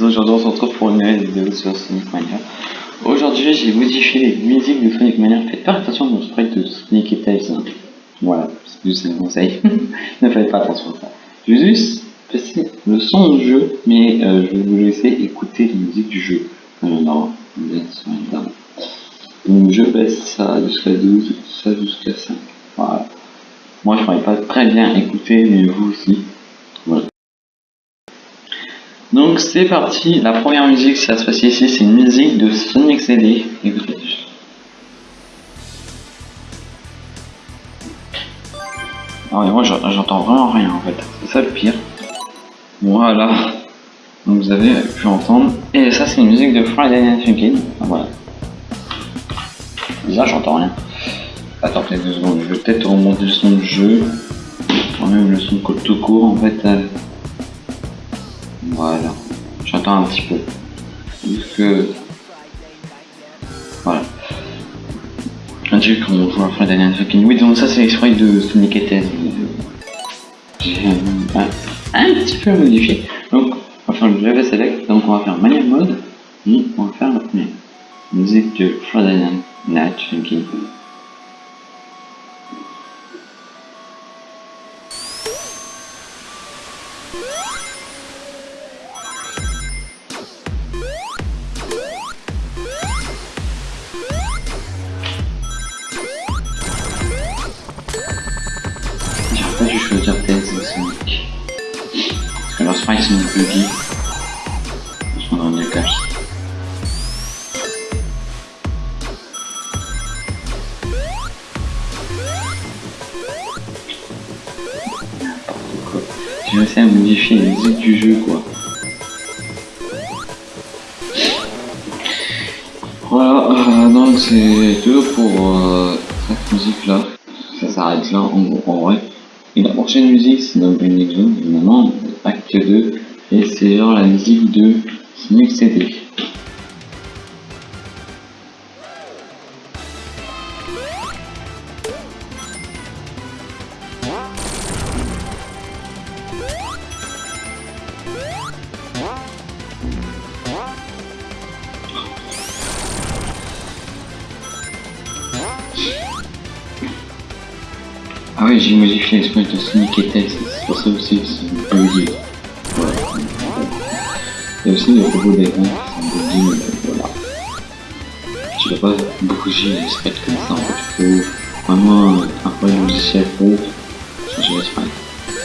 Aujourd'hui on se retrouve pour une nouvelle vidéo sur Sonic Mania. Aujourd'hui j'ai modifié les musiques de Sonic Mania. Faites pas attention mon sprite de Sonic et Tails. Hein. Voilà, c'est juste un conseil. ne faites pas attention à ça. Je vais juste passer le son du jeu, mais euh, je vais vous laisser écouter les musiques du jeu. Non, non, non, Donc je baisse ça jusqu'à 12, ça jusqu'à 5. Voilà. Moi je pourrais pas très bien écouter, mais vous aussi. Donc c'est parti, la première musique, si ça se passe ici, c'est une musique de Sonic CD. Écoutez. Ah moi j'entends vraiment rien en fait, c'est ça le pire. Voilà. Donc vous avez pu entendre. Et ça c'est une musique de Friday Night Funkin'. Ah, voilà. Déjà j'entends rien. Attends peut-être deux secondes, je vais peut-être remonter le son du jeu. Quand même le son tout court en fait. Voilà. J'entends un petit peu. Juste que... Voilà. Un truc qu'on joue à fin d'année fucking... Oui, donc ça c'est l'exploit de Sonic et. Un, petit peu modifié. Donc, on va faire le level select. Donc, on va faire manual mode. Et on va faire la première. Musique de Friday Night Funkin'. sprites sont buggy. Ils sont dans le cache. J'ai réussi à modifier les musique du jeu quoi. Voilà, euh, donc c'est tout pour euh, cette musique là. Ça s'arrête là en, en vrai. Et la prochaine musique c'est dans une Zone, évidemment, acte 2, et c'est genre la musique de Sonic CD. Ah oui, j'ai modifié l'expérience de Sonic et Tails, c'est pour ça aussi que c'est bugué. Voilà. Il y a aussi les robots d'écran qui sont bugués, mais voilà. Tu peux pas bouger les comme ça, en fait, il faut vraiment un peu de logiciel pour changer les sprites.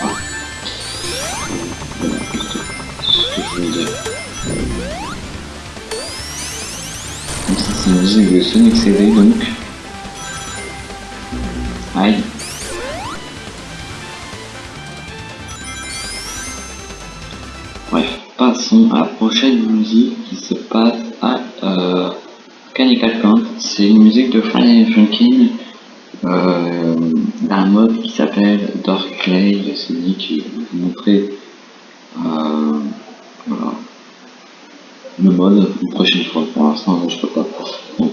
Voilà. Voilà, c'est ce que je voulais dire. Donc ça c'est une musique de Sonic CD donc. Aïe. La prochaine musique qui se passe à euh, Canical Count. C'est une musique de Friday Funkin' euh, d'un mode qui s'appelle Dark Clay. C'est lui qui vous montrer euh, le mode une prochaine fois. Pour l'instant, je peux pas. Donc,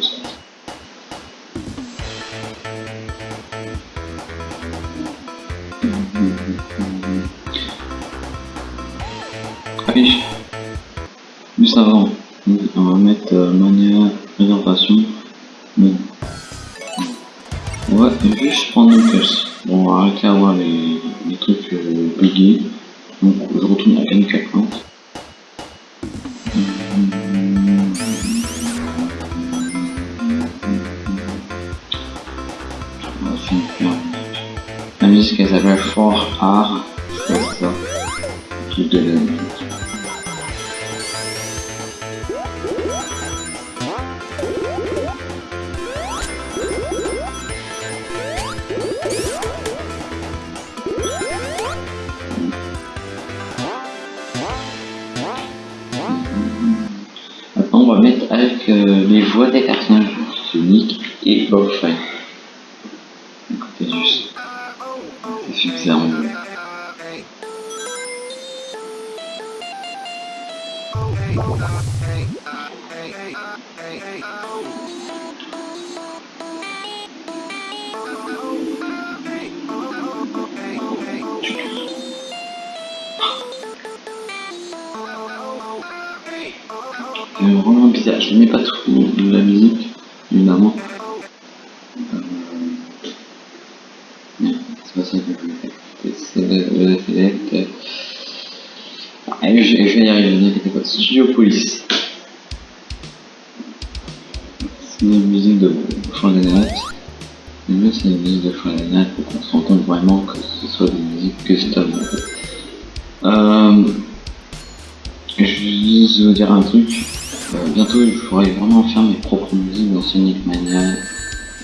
Juste on va mettre euh, manière réservation. On va juste prendre une caisse. Bon, on va arrêter à voir les, les trucs euh, buggés. Donc, je retourne à Canica Plante. La musique elle s'appelle Fort Art, c'est ça, de Écoutez juste. C'est suffisamment mieux. dire, je n'aimais pas tout de la musique, évidemment. Euh... Non, c'est pas ça que je voulais faire. C'est select. Allez, je, je vais y arriver, ne. Studio Police. C'est une musique de chant des notes. Le mieux, c'est une musique de des notes pour qu'on se rende compte vraiment que ce soit des musiques custom fait. Euh, je vais vous dire un truc. Euh, bientôt, je pourrai vraiment faire mes propres musiques dans Sonic Mania,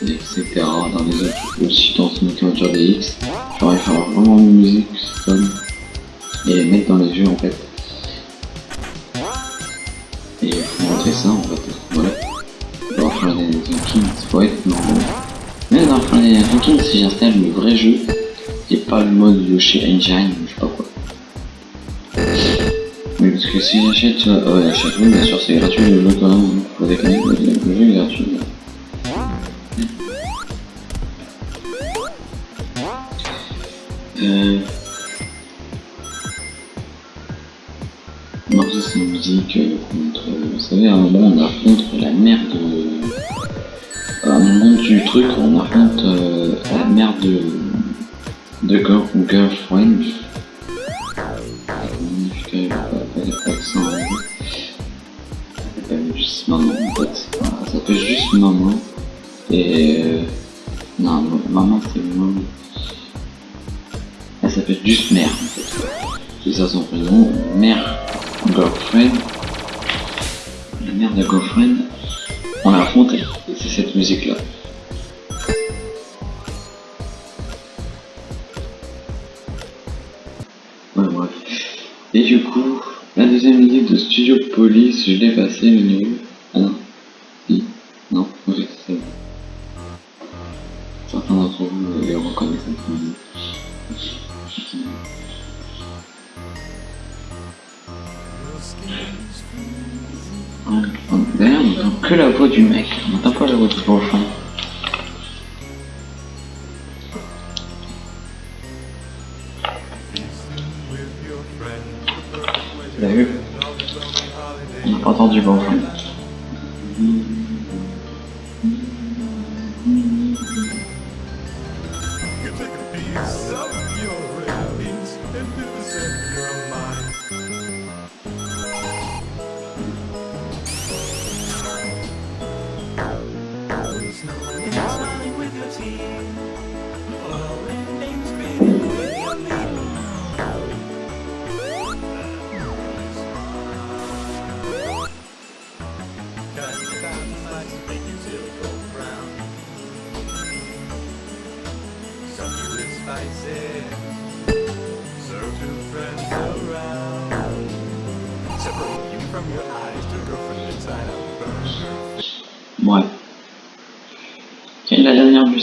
etc. Dans les autres, aussi dans Sonic Adventure DX. Je pourrais faire vraiment musiques custom et les mettre dans les jeux en fait. Et faut montrer ça en fait. Voilà. Dans Friday King, ça pourrait être normal. Même dans King, si j'installe le vrai jeu, et pas le mode Yoshi Engine, je sais pas quoi. Oui, parce que si j'achète, vois, ouais, j'achète, bien sûr, c'est gratuit le jeu quand même, faut déconner, le jeu est gratuit. Euh... Non, c'est une musique euh, contre, vous savez, à un moment on affronte la mère de... À un moment du truc, on affronte euh, la mère de... de girl, girlfriend. Ça s'appelle juste maman en fait. Ça s'appelle juste maman. Et... Euh... Non, maman c'est maman. Elle s'appelle juste mère. C'est ça son prénom. Mère girlfriend. La mère de girlfriend. On l'a affronté. C'est cette musique là. Ouais, bref. Et du coup, la deuxième musique de Studio Police, je l'ai passé le niveau. Ah non. Si. Non, ok, c'est ça. Certains d'entre vous les reconnaissent cette musique. On entend que la voix du mec, on n'entend pas la voix du girlfriend.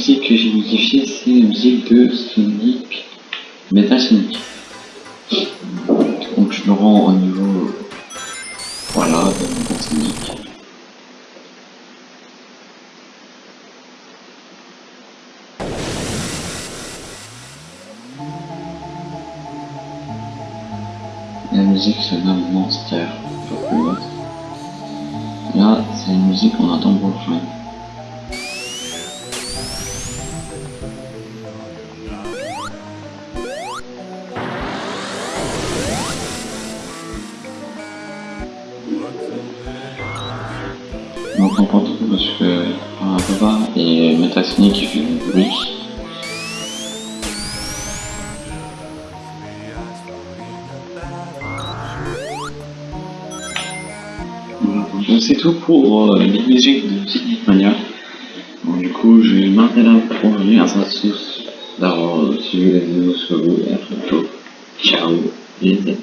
Musique que j'ai modifiée, c'est la musique de Sonic Metal Sonic. Donc je me rends au niveau voilà de. La musique se nomme Monster, pour. Là, c'est une musique qu'on entend beaucoup. On c'est tout pour euh, les musiques de Sonic Mania. Donc, du coup, je vais m'arrêter là pour aujourd'hui. À tous d'avoir suivi la vidéo sur vous et à bientôt. Ciao, amis.